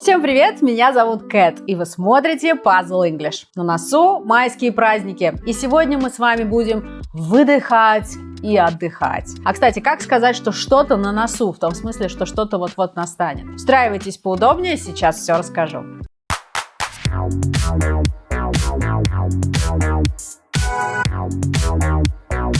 Всем привет, меня зовут Кэт, и вы смотрите Puzzle English. На носу майские праздники, и сегодня мы с вами будем выдыхать и отдыхать. А, кстати, как сказать, что что-то на носу, в том смысле, что что-то вот-вот настанет? Устраивайтесь поудобнее, сейчас все расскажу.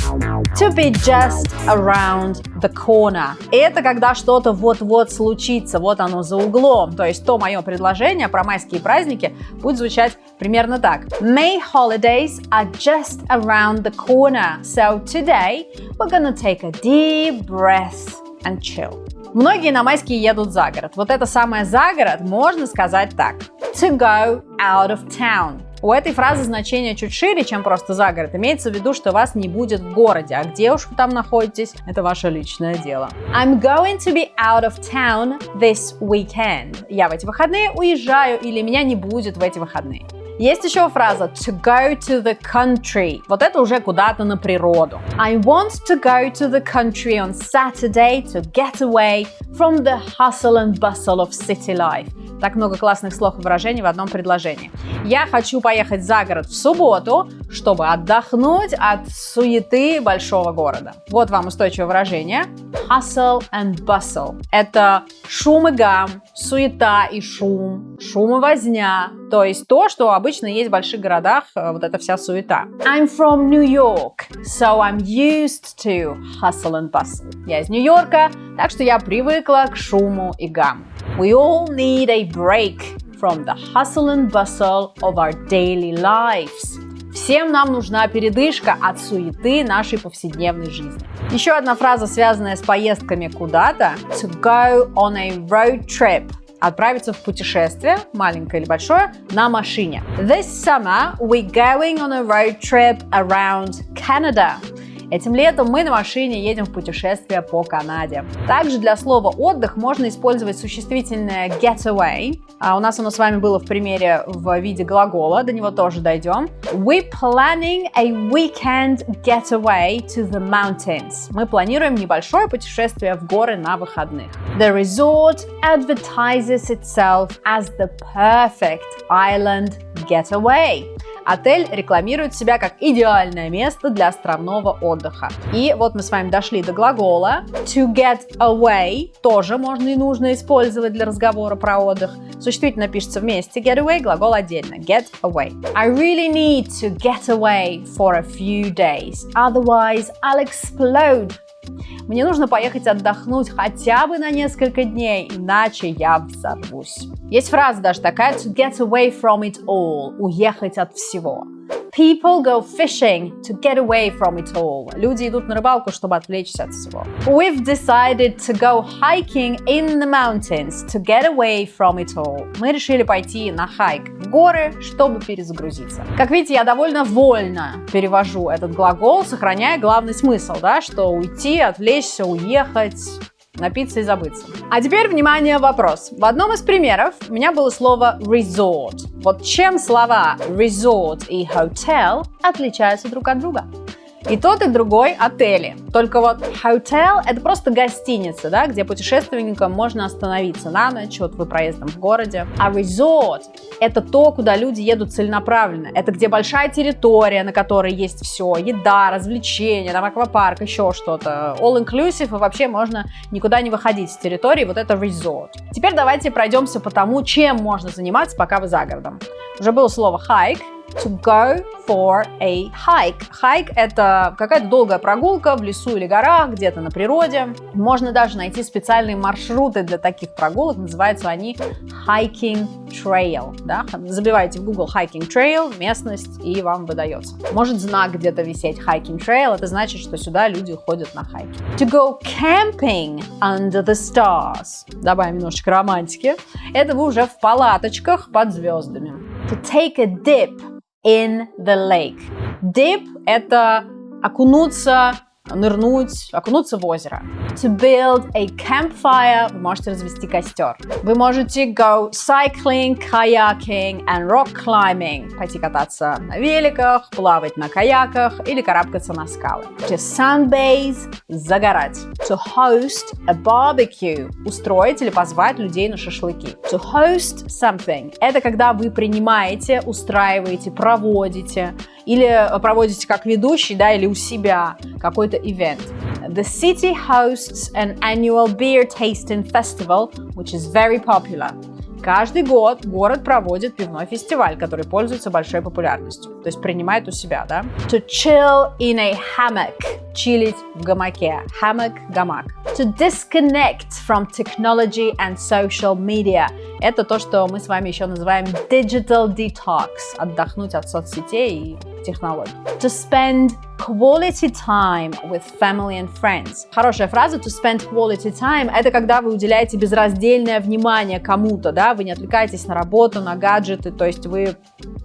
To be just around the corner. Это когда что-то вот-вот случится, вот оно за углом. То есть то мое предложение про майские праздники будет звучать примерно так. May holidays are just around the corner. So today we're gonna take a deep breath and chill. Многие на майские едут за город. Вот это самое за город можно сказать так. To go out of town. У этой фразы значение чуть шире, чем просто за город. Имеется в виду, что вас не будет в городе, а где уж вы там находитесь, это ваше личное дело. I'm going to be out of town this weekend. Я в эти выходные уезжаю или меня не будет в эти выходные. Есть еще фраза to go to the country. Вот это уже куда-то на природу. I want to go to the country on Saturday to get away from the hustle and bustle of city life. Так много классных слов и выражений в одном предложении. Я хочу поехать за город в субботу, чтобы отдохнуть от суеты большого города. Вот вам устойчивое выражение. Hustle and bustle. Это шум и гам, суета и шум, шум и возня. То есть то, что обычно есть в больших городах, э, вот эта вся суета. I'm from New York, so I'm used to hustle and bustle. Я из Нью-Йорка, так что я привыкла к шуму и гамму. We all need a break from the hustle and bustle of our daily lives. Всем нам нужна передышка от суеты нашей повседневной жизни. Еще одна фраза, связанная с поездками куда-то. To go on a road trip отправиться в путешествие, маленькое или большое, на машине. This summer we're going on a road trip around Canada. Этим летом мы на машине едем в путешествие по Канаде. Также для слова отдых можно использовать существительное get away. А у нас оно с вами было в примере в виде глагола, до него тоже дойдем. We're planning a weekend getaway to the mountains. Мы планируем небольшое путешествие в горы на выходных. The resort advertises itself as the perfect island getaway. Отель рекламирует себя как идеальное место для островного отдыха. И вот мы с вами дошли до глагола. To get away тоже можно и нужно использовать для разговора про отдых. Существительно пишется вместе, get away, глагол отдельно, get away. I really need to get away for a few days, otherwise I'll explode мне нужно поехать отдохнуть хотя бы на несколько дней, иначе я взорвусь. Есть фраза даже такая to get away from it all, уехать от всего. People go fishing to get away from it all. Люди идут на рыбалку, чтобы отвлечься от всего. We've decided to go hiking in the mountains to get away from it all. Мы решили пойти на хайк горы, чтобы перезагрузиться. Как видите, я довольно вольно перевожу этот глагол, сохраняя главный смысл, да, что уйти, отвлечься, уехать, напиться и забыться. А теперь, внимание, вопрос. В одном из примеров у меня было слово resort. Вот чем слова resort и hotel отличаются друг от друга? И тот, и другой отели. Только вот hotel – это просто гостиница, да, где путешественникам можно остановиться на ночь, вот вы проездом в городе. А resort – это то, куда люди едут целенаправленно. Это где большая территория, на которой есть все. Еда, развлечения, там аквапарк, еще что-то. All inclusive, и вообще можно никуда не выходить с территории. Вот это resort. Теперь давайте пройдемся по тому, чем можно заниматься, пока вы за городом. Уже было слово hike – to go for a hike. Hike – это какая-то долгая прогулка в лесу или горах, где-то на природе. Можно даже найти специальные маршруты для таких прогулок. Называются они hiking trail. Да? Забивайте в Google hiking trail, местность, и вам выдается. Может знак где-то висеть hiking trail. Это значит, что сюда люди ходят на хайки. To go camping under the stars. Добавим немножечко романтики. Это вы уже в палаточках под звездами. To take a dip in the lake. Dip – это окунуться нырнуть, окунуться в озеро. To build a campfire, вы можете развести костер. Вы можете go cycling, kayaking and rock climbing, пойти кататься на великах, плавать на каяках или карабкаться на скалы. To sunbathe, загорать. To host a barbecue, устроить или позвать людей на шашлыки. To host something, это когда вы принимаете, устраиваете, проводите или проводите как ведущий, да, или у себя какой-то ивент. The city hosts an annual beer tasting festival, which is very popular. Каждый год город проводит пивной фестиваль, который пользуется большой популярностью. То есть принимает у себя, да? To chill in a hammock. Чилить в гамаке. Hammock – гамак. To disconnect from technology and social media. Это то, что мы с вами еще называем digital detox. Отдохнуть от соцсетей и технологий. To spend quality time with family and friends. Хорошая фраза to spend quality time – это когда вы уделяете безраздельное внимание кому-то, да, вы не отвлекаетесь на работу, на гаджеты, то есть вы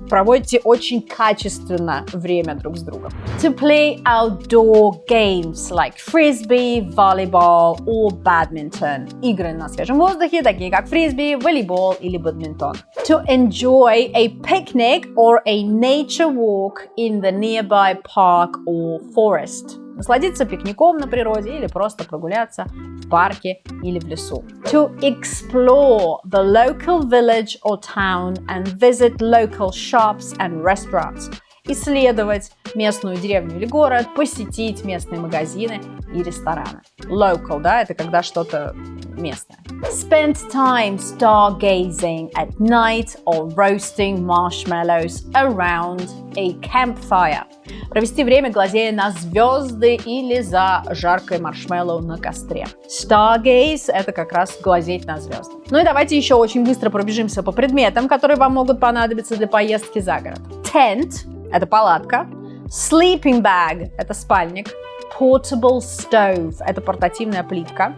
проводите очень качественно время друг с другом. To play outdoor games like frisbee, volleyball or badminton. Игры на свежем воздухе, такие как фрисби, волейбол или бадминтон. To enjoy a picnic or a nature walk in the nearby park or forest. Насладиться пикником на природе или просто прогуляться в парке или в лесу. To explore the local village or town and visit local shops and restaurants. Исследовать местную деревню или город, посетить местные магазины и рестораны. Local, да, это когда что-то местное. Spend time stargazing at night or roasting marshmallows around a campfire. Провести время, глазея на звезды или за жаркой маршмеллоу на костре. Stargaze – это как раз глазеть на звезды. Ну и давайте еще очень быстро пробежимся по предметам, которые вам могут понадобиться для поездки за город. Tent – это палатка. Sleeping bag – это спальник. Portable stove – это портативная плитка.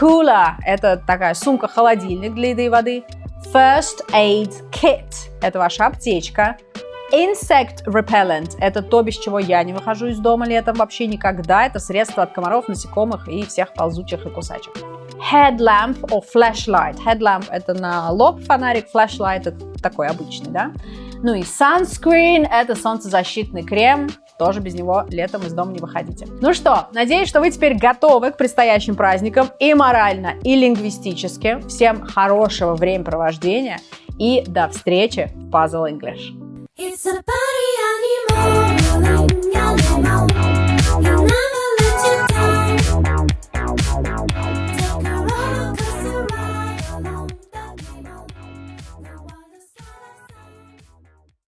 Cooler – это такая сумка-холодильник для еды и воды. First Aid Kit – это ваша аптечка. Insect Repellent – это то, без чего я не выхожу из дома летом вообще никогда. Это средство от комаров, насекомых и всех ползучих и кусачих. Headlamp or flashlight. Headlamp – это на лоб фонарик, flashlight – это такой обычный, да? Ну и sunscreen – это солнцезащитный крем, тоже без него летом из дома не выходите. Ну что, надеюсь, что вы теперь готовы к предстоящим праздникам и морально, и лингвистически. Всем хорошего времяпровождения и до встречи в Puzzle English. It's a party.